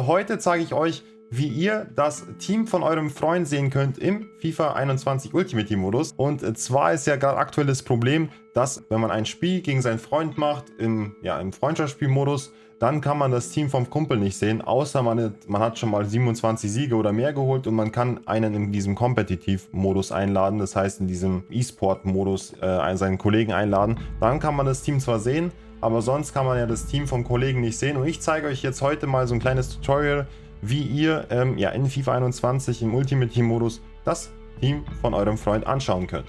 Heute zeige ich euch, wie ihr das Team von eurem Freund sehen könnt im FIFA 21 Ultimate Team Modus. Und zwar ist ja gerade aktuell das Problem, dass wenn man ein Spiel gegen seinen Freund macht, im, ja, im Freundschaftsspielmodus, dann kann man das Team vom Kumpel nicht sehen, außer man, man hat schon mal 27 Siege oder mehr geholt und man kann einen in diesem Kompetitiv-Modus einladen, das heißt in diesem E-Sport-Modus äh, seinen Kollegen einladen. Dann kann man das Team zwar sehen, aber sonst kann man ja das Team vom Kollegen nicht sehen. Und ich zeige euch jetzt heute mal so ein kleines Tutorial, wie ihr ähm, ja, in FIFA 21 im Ultimate Team Modus das Team von eurem Freund anschauen könnt.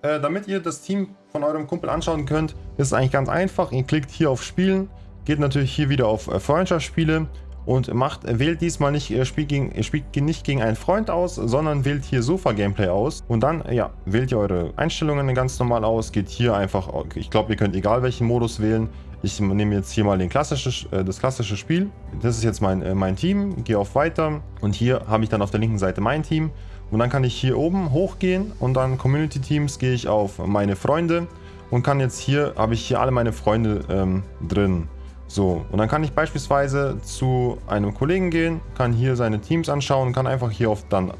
Äh, damit ihr das Team von eurem Kumpel anschauen könnt, ist es eigentlich ganz einfach. Ihr klickt hier auf Spielen, geht natürlich hier wieder auf äh, Freundschaftsspiele und macht, wählt diesmal nicht, ihr spielt, gegen, ihr spielt nicht gegen einen Freund aus, sondern wählt hier Sofa-Gameplay aus und dann, ja, wählt ihr eure Einstellungen ganz normal aus, geht hier einfach, ich glaube, ihr könnt egal welchen Modus wählen, ich nehme jetzt hier mal den klassische, äh, das klassische Spiel. Das ist jetzt mein, äh, mein Team. Gehe auf Weiter. Und hier habe ich dann auf der linken Seite mein Team. Und dann kann ich hier oben hochgehen und dann Community Teams gehe ich auf meine Freunde. Und kann jetzt hier, habe ich hier alle meine Freunde ähm, drin. So, und dann kann ich beispielsweise zu einem Kollegen gehen, kann hier seine Teams anschauen, kann einfach hier auf, dann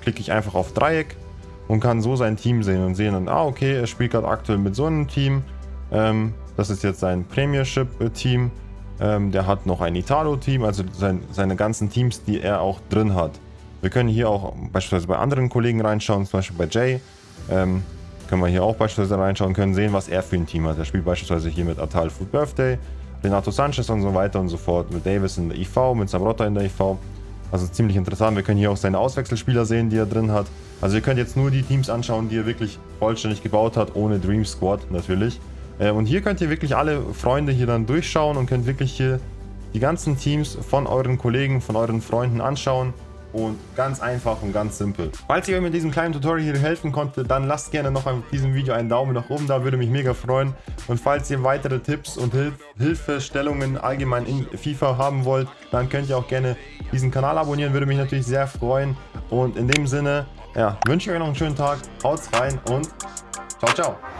klicke ich einfach auf Dreieck und kann so sein Team sehen und sehen dann, ah okay, er spielt gerade aktuell mit so einem Team, ähm, das ist jetzt sein Premiership-Team, ähm, der hat noch ein Italo-Team, also sein, seine ganzen Teams, die er auch drin hat. Wir können hier auch beispielsweise bei anderen Kollegen reinschauen, zum Beispiel bei Jay, ähm, können wir hier auch beispielsweise reinschauen, können sehen, was er für ein Team hat. Er spielt beispielsweise hier mit Atal Food Birthday, Renato Sanchez und so weiter und so fort. Mit Davis in der IV, mit Sabrotta in der IV. Also ziemlich interessant. Wir können hier auch seine Auswechselspieler sehen, die er drin hat. Also ihr könnt jetzt nur die Teams anschauen, die er wirklich vollständig gebaut hat, ohne Dream Squad natürlich. Äh, und hier könnt ihr wirklich alle Freunde hier dann durchschauen und könnt wirklich hier die ganzen Teams von euren Kollegen, von euren Freunden anschauen und ganz einfach und ganz simpel. Falls ich euch mit diesem kleinen Tutorial hier helfen konnte, dann lasst gerne noch an diesem Video einen Daumen nach oben da, würde mich mega freuen. Und falls ihr weitere Tipps und Hilf Hilfestellungen allgemein in FIFA haben wollt, dann könnt ihr auch gerne diesen Kanal abonnieren, würde mich natürlich sehr freuen. Und in dem Sinne, ja, wünsche ich euch noch einen schönen Tag, haut rein und ciao, ciao.